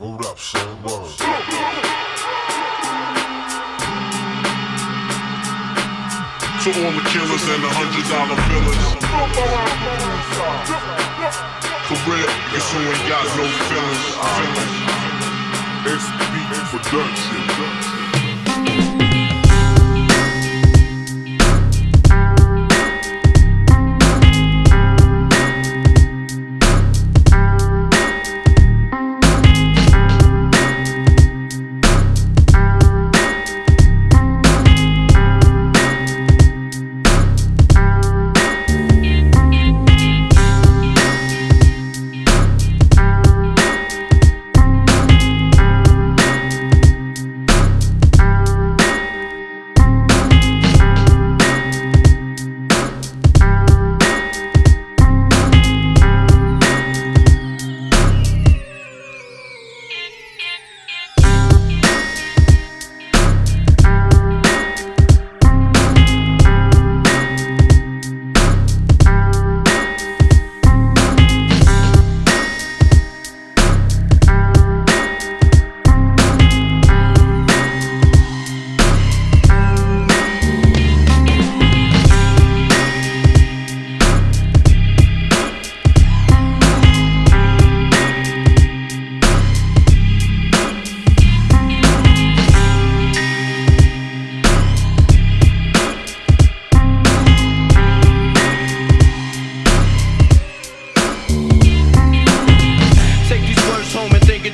Hold up, son. To all the killers and the hundred dollar billers. For real, niggas who ain't got no feelings. feelings. SB Production.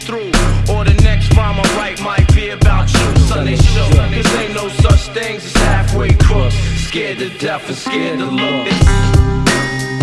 Through. Or the next rhyme I write might be about you. Sunday show. Cause ain't no such things as halfway crooks. Scared to death and scared to look. They